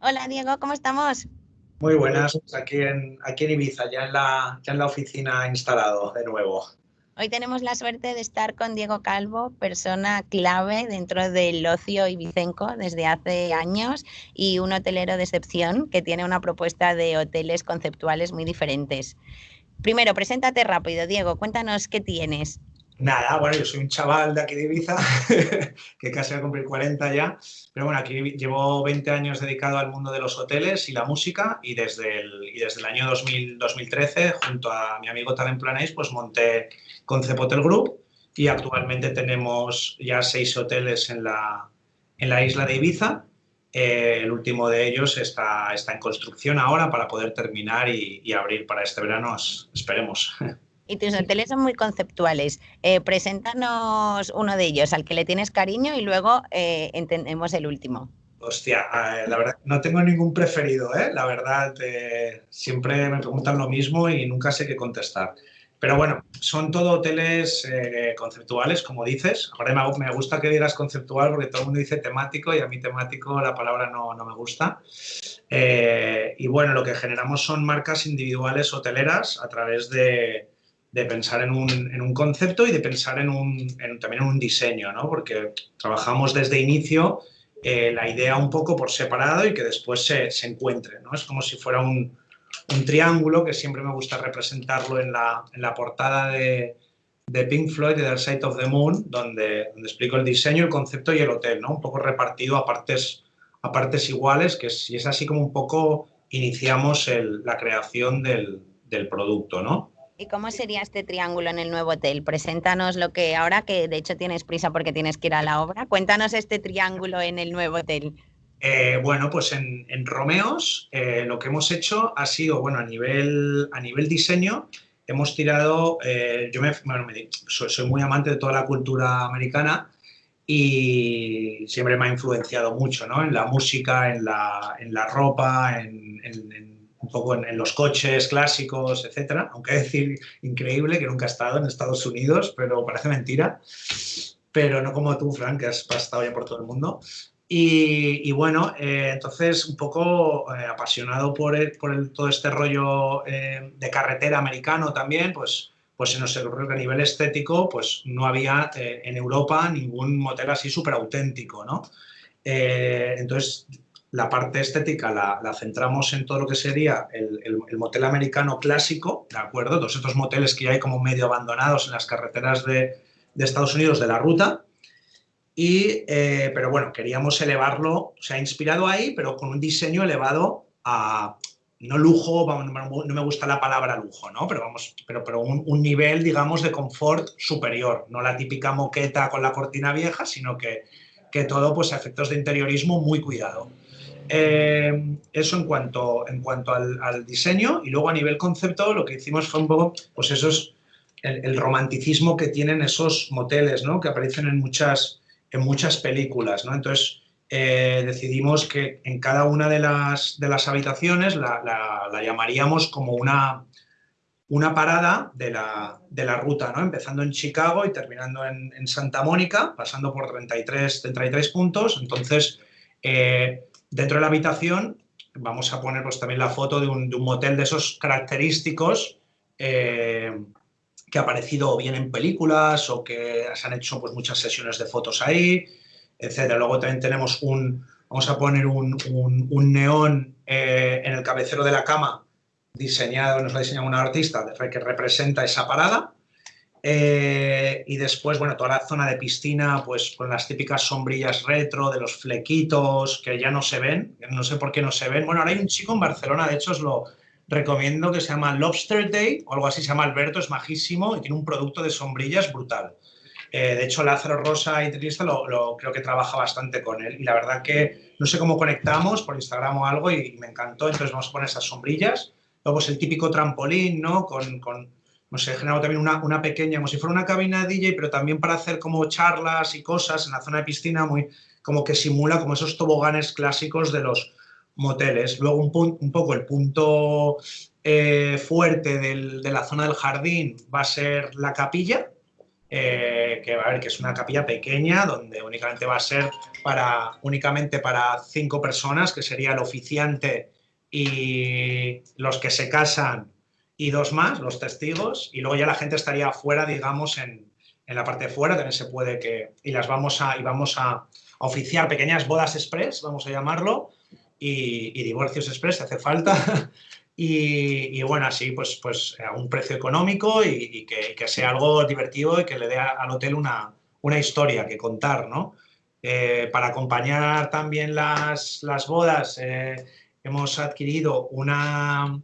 Hola Diego, ¿cómo estamos? Muy buenas, aquí en, aquí en Ibiza, ya en, la, ya en la oficina instalado de nuevo. Hoy tenemos la suerte de estar con Diego Calvo, persona clave dentro del ocio ibicenco desde hace años y un hotelero de excepción que tiene una propuesta de hoteles conceptuales muy diferentes. Primero, preséntate rápido, Diego, cuéntanos qué tienes. Nada, bueno, yo soy un chaval de aquí de Ibiza, que casi va a cumplir 40 ya, pero bueno, aquí llevo 20 años dedicado al mundo de los hoteles y la música y desde el, y desde el año 2000, 2013, junto a mi amigo Talent Planéis, pues monté Concept Hotel Group y actualmente tenemos ya seis hoteles en la, en la isla de Ibiza. Eh, el último de ellos está, está en construcción ahora para poder terminar y, y abrir para este verano, esperemos. Y tus hoteles son muy conceptuales. Eh, preséntanos uno de ellos al que le tienes cariño y luego eh, entendemos el último. Hostia, eh, la verdad, no tengo ningún preferido, ¿eh? La verdad, siempre me preguntan lo mismo y nunca sé qué contestar. Pero bueno, son todo hoteles conceptuales, como dices. Ahora me, gusta que digas conceptual porque todo el mundo dice temático y a mí temático la palabra no, no me gusta. y bueno, lo que generamos son marcas individuales hoteleras a través de, de pensar en un, en un, concepto y de pensar en un, también en un diseño, ¿no? porque trabajamos desde inicio eh, la idea un poco por separado y que después se, se encuentre. ¿no? Es como si fuera un, un, triángulo, que siempre me gusta representarlo en la, en la portada de, de, Pink Floyd, de The Side of the Moon, donde, donde, explico el diseño, el concepto y el hotel, ¿no? un poco repartido a partes, a partes iguales, que si es así como un poco iniciamos la creación del, del producto. ¿no? ¿Y cómo sería este triángulo en el nuevo hotel? Preséntanos lo que ahora, que de hecho tienes prisa porque tienes que ir a la obra, cuéntanos este triángulo en el nuevo hotel. Eh, bueno, pues en, Romeos eh, lo que hemos hecho ha sido, bueno, a nivel, a nivel diseño, hemos tirado, eh, yo me, soy, muy amante de toda la cultura americana y siempre me ha influenciado mucho, ¿no? En la música, en la, en la ropa, en un poco en, los coches clásicos, etcétera. Aunque decir increíble que nunca he estado en Estados Unidos, pero parece mentira. Pero no como tú, Frank, que has estado ya por todo el mundo. Y, bueno, eh, entonces un poco eh, apasionado por, por todo este rollo eh, de carretera americano también, pues, pues se nos ocurrió que a nivel estético pues no había en Europa ningún motel así súper auténtico, ¿no? entonces la parte estética la, centramos en todo lo que sería el, el, motel americano clásico, ¿de acuerdo? Todos estos moteles que hay como medio abandonados en las carreteras de, Estados Unidos de la ruta. Y, eh, pero bueno, queríamos elevarlo, se ha inspirado ahí, pero con un diseño elevado a, no lujo, no me gusta la palabra lujo, ¿no? Pero vamos, pero, pero un, un, nivel, digamos, de confort superior, no la típica moqueta con la cortina vieja, sino que, que todo, pues, efectos de interiorismo muy cuidado. Eh, eso en cuanto, en cuanto al, diseño y luego a nivel concepto lo que hicimos fue un poco, pues eso es el, romanticismo que tienen esos moteles, ¿no? Que aparecen en muchas, en muchas películas, ¿no? Entonces eh, decidimos que en cada una de las, de las habitaciones la, la, llamaríamos como una, una parada de la, de la, ruta, ¿no? empezando en Chicago y terminando en, en Santa Mónica, pasando por 33, 33 puntos. Entonces, eh, Dentro de la habitación vamos a poner pues, también la foto de un, motel de esos característicos eh, que ha aparecido bien en películas o que se han hecho pues, muchas sesiones de fotos ahí, etc. Luego también tenemos un, vamos a poner un, neón eh, en el cabecero de la cama diseñado, nos lo ha diseñado un artista que representa esa parada. Eh, y después, bueno, toda la zona de piscina, pues con las típicas sombrillas retro, de los flequitos, que ya no se ven, no sé por qué no se ven. Bueno, ahora hay un chico en Barcelona, de hecho os lo recomiendo, que se llama Lobster Day, o algo así, se llama Alberto, es majísimo y tiene un producto de sombrillas brutal. Eh, de hecho, Lázaro Rosa y Trista lo, creo que trabaja bastante con él y la verdad que no sé cómo conectamos por Instagram o algo y, me encantó, entonces vamos a poner esas sombrillas. Luego es el típico trampolín, ¿no? Con, con no sé, generado también una, una, pequeña, como si fuera una cabina de DJ, pero también para hacer como charlas y cosas en la zona de piscina, muy como que simula como esos toboganes clásicos de los moteles. Luego un, poco el punto eh, fuerte del, de la zona del jardín va a ser la capilla, eh, que, a ver, que es una capilla pequeña donde únicamente va a ser para, únicamente para cinco personas, que sería el oficiante y los que se casan y dos más, los testigos, y luego ya la gente estaría afuera, digamos, en, en la parte de fuera, también se puede que, y las vamos a, y vamos a, oficiar pequeñas bodas express, vamos a llamarlo, y, divorcios express, si hace falta, y, bueno, así pues, pues a un precio económico y, que, sea algo divertido y que le dé al hotel una, una historia que contar, ¿no? Eh, para acompañar también las, las bodas, eh, hemos adquirido una,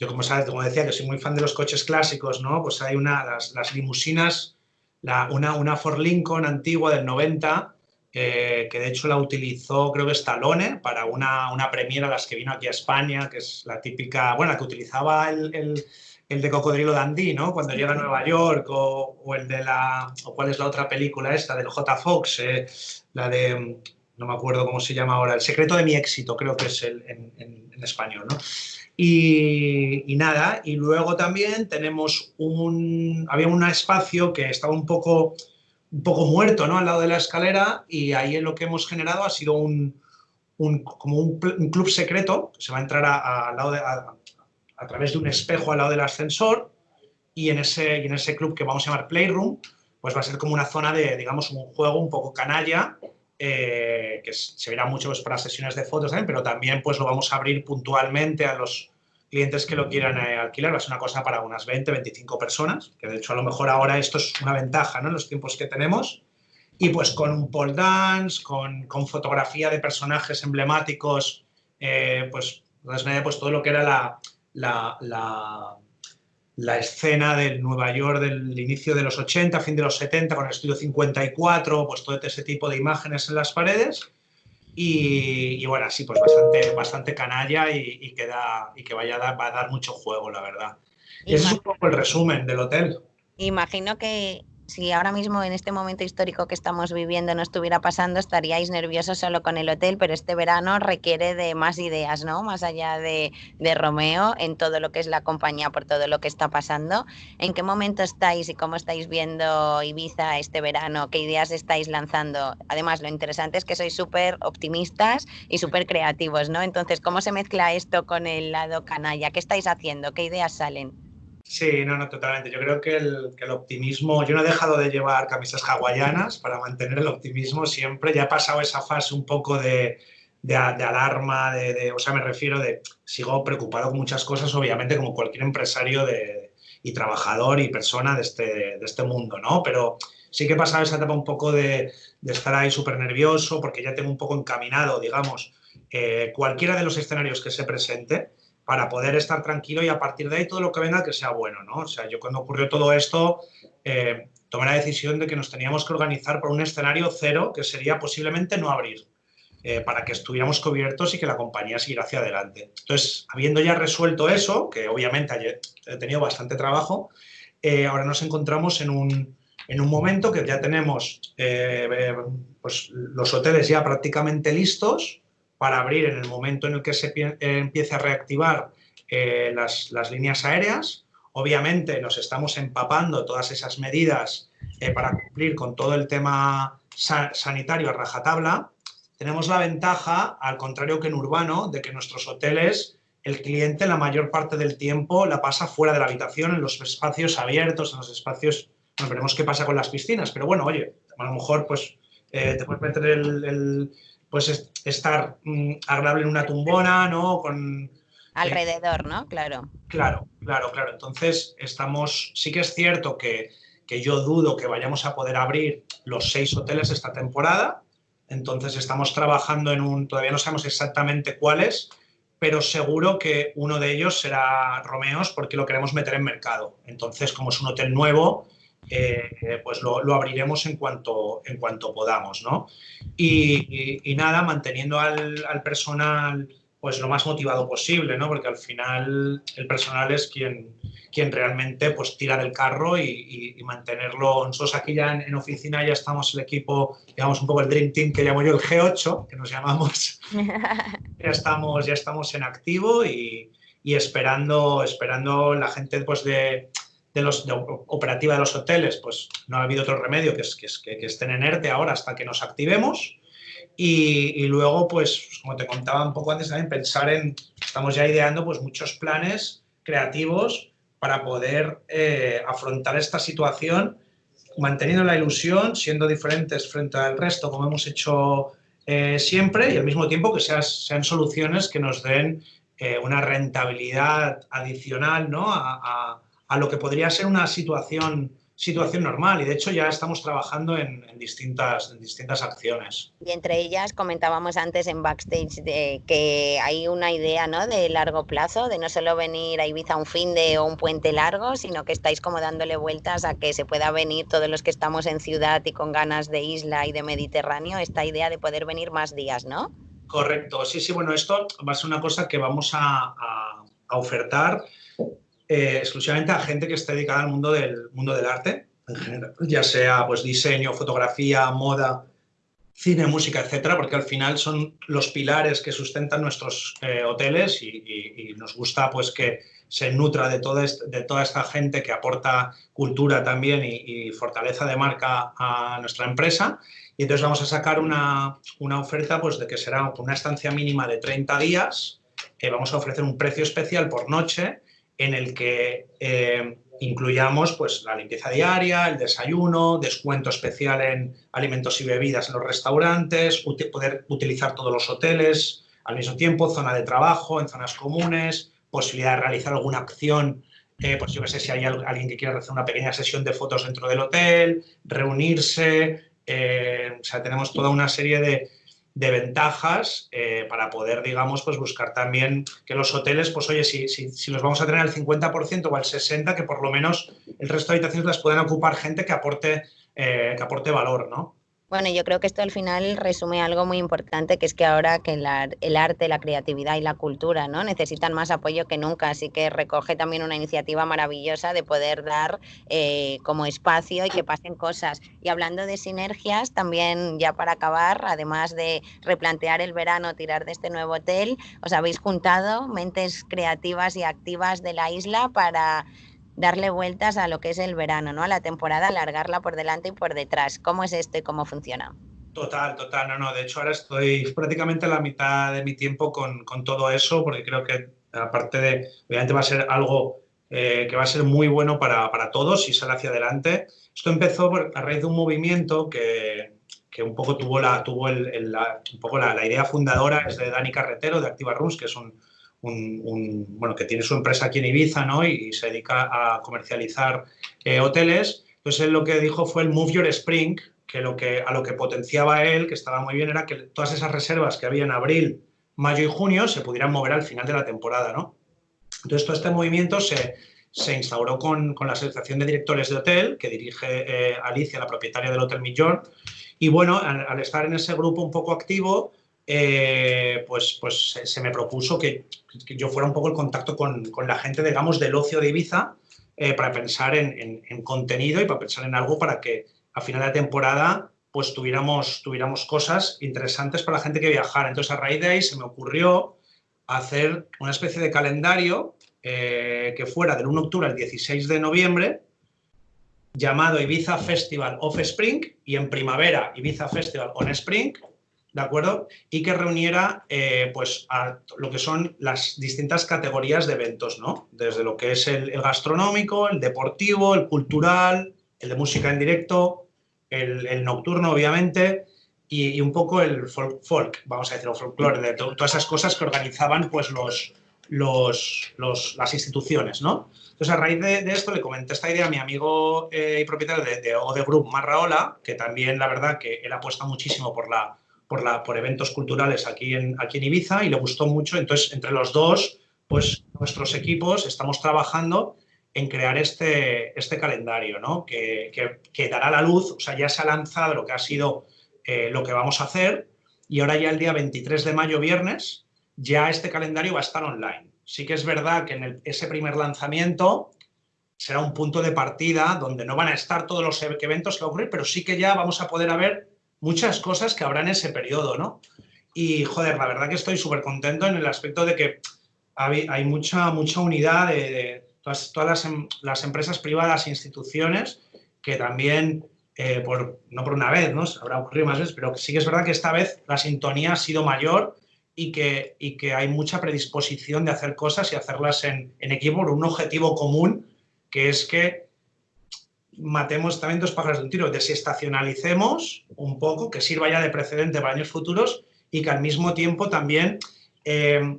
yo como sabes, como decía, que soy muy fan de los coches clásicos, ¿no? Pues hay una, las, limusinas, una, una Ford Lincoln antigua del 90, que de hecho la utilizó, creo que Stallone, para una, una premiera las que vino aquí a España, que es la típica, bueno, la que utilizaba el, el, de Cocodrilo Dandy, ¿no? Cuando llega a Nueva York, o, el de la, o cuál es la otra película esta, del J. Fox, eh, la de, no me acuerdo cómo se llama ahora, El secreto de mi éxito, creo que es el, en, español, ¿no? Y, nada, y luego también tenemos un, había un espacio que estaba un poco un poco muerto ¿no? al lado de la escalera y ahí lo que hemos generado ha sido un, como un, club secreto, se va a entrar a, lado de, a, través de un espejo al lado del ascensor y en, ese, y en ese club que vamos a llamar Playroom, pues va a ser como una zona de, digamos, un juego un poco canalla, eh, que se verá mucho pues, para sesiones de fotos también, pero también pues lo vamos a abrir puntualmente a los clientes que lo quieran eh, alquilar, va a ser una cosa para unas 20, 25 personas, que de hecho a lo mejor ahora esto es una ventaja ¿no? en los tiempos que tenemos, y pues con un pole dance, con, con fotografía de personajes emblemáticos, eh, pues, pues todo lo que era la, la, la, la, escena del Nueva York del inicio de los 80, fin de los 70, con el estudio 54, pues todo ese tipo de imágenes en las paredes, y, y, bueno, así pues bastante, bastante canalla y, y, que, da, y que vaya a dar, va a dar mucho juego, la verdad. Y ese es un poco el resumen del hotel. Imagino que si ahora mismo en este momento histórico que estamos viviendo no estuviera pasando, estaríais nerviosos solo con el hotel, pero este verano requiere de más ideas, ¿no? Más allá de, de, Romeo, en todo lo que es la compañía, por todo lo que está pasando. ¿En qué momento estáis y cómo estáis viendo Ibiza este verano? ¿Qué ideas estáis lanzando? Además, lo interesante es que sois súper optimistas y súper creativos, ¿no? Entonces, ¿cómo se mezcla esto con el lado canalla? ¿Qué estáis haciendo? ¿Qué ideas salen? Sí, no, no, totalmente. Yo creo que el, optimismo, yo no he dejado de llevar camisas hawaianas para mantener el optimismo siempre. Ya he pasado esa fase un poco de, alarma, de, o sea, me refiero de, sigo preocupado con muchas cosas, obviamente, como cualquier empresario y trabajador y persona de este, de este mundo, ¿no? Pero sí que he pasado esa etapa un poco de, de estar ahí súper nervioso porque ya tengo un poco encaminado, digamos, eh, cualquiera de los escenarios que se presente para poder estar tranquilo y a partir de ahí todo lo que venga que sea bueno, ¿no? O sea, yo cuando ocurrió todo esto eh, tomé la decisión de que nos teníamos que organizar por un escenario cero que sería posiblemente no abrir, eh, para que estuviéramos cubiertos y que la compañía siguiera hacia adelante. Entonces, habiendo ya resuelto eso, que obviamente he tenido bastante trabajo, eh, ahora nos encontramos en un, en un momento que ya tenemos pues, los hoteles ya prácticamente listos, para abrir en el momento en el que se eh, empiece a reactivar eh, las, las, líneas aéreas. Obviamente nos estamos empapando todas esas medidas eh, para cumplir con todo el tema sa sanitario a rajatabla. Tenemos la ventaja, al contrario que en urbano, de que nuestros hoteles el cliente la mayor parte del tiempo la pasa fuera de la habitación, en los espacios abiertos, en los espacios... Bueno, veremos qué pasa con las piscinas, pero bueno, oye, a lo mejor pues te puedes meter el pues estar mmm, agradable en una tumbona, ¿no? Con, Alrededor, eh, ¿no? Claro. Claro, claro, claro. Entonces, estamos, sí que es cierto que, que yo dudo que vayamos a poder abrir los seis hoteles esta temporada, entonces estamos trabajando en un, todavía no sabemos exactamente cuáles, pero seguro que uno de ellos será Romeos porque lo queremos meter en mercado. Entonces, como es un hotel nuevo, eh, pues lo, lo, abriremos en cuanto, en cuanto podamos, ¿no? Y, y, y nada, manteniendo al, al, personal pues lo más motivado posible, ¿no? Porque al final el personal es quien, quien realmente pues tira del carro y, y, mantenerlo. Nosotros aquí ya en, en, oficina ya estamos el equipo, digamos un poco el Dream Team que llamo yo el G8, que nos llamamos. ya, estamos, ya estamos en activo y, y esperando, esperando la gente pues de de los, operativa de los hoteles, pues no ha habido otro remedio que, es, que, estén en ERTE ahora hasta que nos activemos. Y, luego, pues, como te contaba un poco antes también, pensar en, estamos ya ideando pues muchos planes creativos para poder eh, afrontar esta situación manteniendo la ilusión, siendo diferentes frente al resto, como hemos hecho eh, siempre, y al mismo tiempo que sean soluciones que nos den eh, una rentabilidad adicional ¿no? a lo que podría ser una situación, situación normal y de hecho ya estamos trabajando en, distintas, en distintas acciones. Y entre ellas comentábamos antes en backstage de que hay una idea ¿no? de largo plazo, de no solo venir a Ibiza un fin de o un puente largo, sino que estáis como dándole vueltas a que se pueda venir todos los que estamos en ciudad y con ganas de isla y de Mediterráneo, esta idea de poder venir más días, ¿no? Correcto, sí, sí, bueno, esto va a ser una cosa que vamos a, a ofertar eh, exclusivamente a gente que esté dedicada al mundo del, mundo del arte, en general, ya sea pues, diseño, fotografía, moda, cine, música, etcétera, porque al final son los pilares que sustentan nuestros eh, hoteles y, nos gusta pues que se nutra de, todo de toda esta gente que aporta cultura también y, fortaleza de marca a nuestra empresa. Y entonces vamos a sacar una, una oferta pues, de que será una estancia mínima de 30 días, que vamos a ofrecer un precio especial por noche en el que eh, incluyamos pues, la limpieza diaria, el desayuno, descuento especial en alimentos y bebidas en los restaurantes, poder utilizar todos los hoteles al mismo tiempo, zona de trabajo, en zonas comunes, posibilidad de realizar alguna acción, eh, pues yo no sé si hay alguien que quiera hacer una pequeña sesión de fotos dentro del hotel, reunirse, eh, o sea, tenemos toda una serie de, de ventajas eh, para poder, digamos, pues buscar también que los hoteles, pues oye, si, si, si los vamos a tener al 50% o al 60%, que por lo menos el resto de habitaciones las puedan ocupar gente que aporte, eh, que aporte valor, ¿no? Bueno, yo creo que esto al final resume algo muy importante, que es que ahora que el arte, la creatividad y la cultura ¿no? necesitan más apoyo que nunca, así que recoge también una iniciativa maravillosa de poder dar eh, como espacio y que pasen cosas. Y hablando de sinergias, también ya para acabar, además de replantear el verano, tirar de este nuevo hotel, os habéis juntado mentes creativas y activas de la isla para darle vueltas a lo que es el verano, ¿no? A la temporada, alargarla por delante y por detrás. ¿Cómo es esto y cómo funciona? Total, total, no, no. De hecho, ahora estoy prácticamente la mitad de mi tiempo con, con todo eso, porque creo que aparte de, obviamente va a ser algo eh, que va a ser muy bueno para, para, todos y sale hacia adelante. Esto empezó a raíz de un movimiento que, que un poco tuvo, la, tuvo el, la, un poco la, la, idea fundadora, es de Dani Carretero, de Activa que es un, un, bueno, que tiene su empresa aquí en Ibiza ¿no? y, se dedica a comercializar eh, hoteles. Entonces él lo que dijo fue el Move Your Spring, que, lo que a lo que potenciaba él, que estaba muy bien, era que todas esas reservas que había en abril, mayo y junio se pudieran mover al final de la temporada. ¿no? Entonces todo este movimiento se, se instauró con, con, la Asociación de Directores de Hotel, que dirige eh, Alicia, la propietaria del Hotel Millón. Y bueno, al, al, estar en ese grupo un poco activo, eh, pues, pues se, me propuso que, yo fuera un poco el contacto con, la gente, digamos, del ocio de Ibiza eh, para pensar en, contenido y para pensar en algo para que a final de temporada pues tuviéramos, tuviéramos cosas interesantes para la gente que viajara. Entonces, a raíz de ahí se me ocurrió hacer una especie de calendario eh, que fuera del 1 de octubre al 16 de noviembre, llamado Ibiza Festival of Spring, y en primavera Ibiza Festival on Spring, ¿de acuerdo? Y que reuniera eh, pues, a lo que son las distintas categorías de eventos, ¿no? Desde lo que es el, gastronómico, el deportivo, el cultural, el de música en directo, el, nocturno, obviamente, y, un poco el folk, vamos a decir, el folclore, de todas esas cosas que organizaban pues, los, los, las instituciones, ¿no? Entonces, a raíz de, esto, le comenté esta idea a mi amigo eh, y propietario de, de Ode Group, Marraola, que también, la verdad, que él apuesta muchísimo por la por, eventos culturales aquí en, aquí en Ibiza y le gustó mucho. Entonces, entre los dos, pues nuestros equipos estamos trabajando en crear este, este calendario, ¿no? Que, que, dará la luz, o sea, ya se ha lanzado lo que ha sido eh, lo que vamos a hacer y ahora ya el día 23 de mayo, viernes, ya este calendario va a estar online. Sí que es verdad que en ese primer lanzamiento será un punto de partida donde no van a estar todos los eventos que va a ocurrir, pero sí que ya vamos a poder ver muchas cosas que habrá en ese periodo, ¿no? Y, joder, la verdad que estoy súper contento en el aspecto de que hay, mucha, mucha unidad de, todas, todas las, em, las, empresas privadas e instituciones que también, eh, por, no por una vez, ¿no? habrá ocurrido más veces, pero sí que es verdad que esta vez la sintonía ha sido mayor y que, y que hay mucha predisposición de hacer cosas y hacerlas en, en equipo por un objetivo común, que es que matemos también dos pájaros de un tiro, desestacionalicemos un poco, que sirva ya de precedente para años futuros y que al mismo tiempo también eh,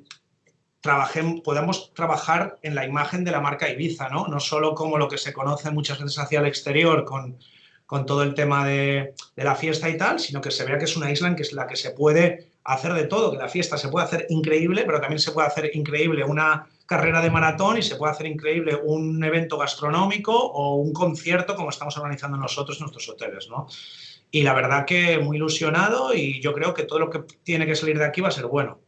podamos trabajar en la imagen de la marca Ibiza, ¿no? No solo como lo que se conoce muchas veces hacia el exterior con, con todo el tema de, de, la fiesta y tal, sino que se vea que es una isla en que es la que se puede hacer de todo, que la fiesta se puede hacer increíble, pero también se puede hacer increíble una carrera de maratón y se puede hacer increíble un evento gastronómico o un concierto como estamos organizando nosotros en nuestros hoteles, ¿no? Y la verdad que muy ilusionado y yo creo que todo lo que tiene que salir de aquí va a ser bueno.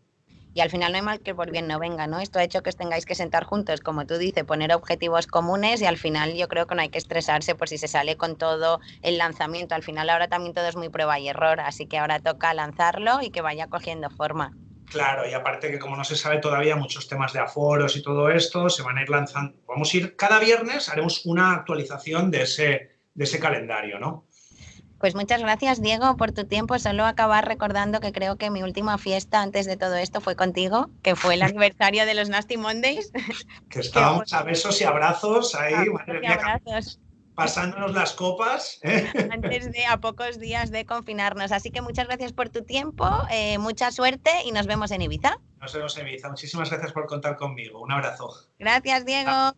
Y al final no hay mal que por bien no venga, ¿no? Esto ha hecho que os tengáis que sentar juntos, como tú dices, poner objetivos comunes y al final yo creo que no hay que estresarse por si se sale con todo el lanzamiento. Al final ahora también todo es muy prueba y error, así que ahora toca lanzarlo y que vaya cogiendo forma. Claro, y aparte que como no se sabe todavía muchos temas de aforos y todo esto, se van a ir lanzando, vamos a ir, cada viernes haremos una actualización de ese, de ese calendario, ¿no? Pues muchas gracias, Diego, por tu tiempo. Solo acabar recordando que creo que mi última fiesta antes de todo esto fue contigo, que fue el aniversario de los Nasty Mondays. Que estábamos a besos y abrazos ahí, madre mía, abrazos pasándonos las copas. ¿eh? Antes de a pocos días de confinarnos. Así que muchas gracias por tu tiempo, eh, mucha suerte y nos vemos en Ibiza. Nos vemos en Ibiza. Muchísimas gracias por contar conmigo. Un abrazo. Gracias, Diego.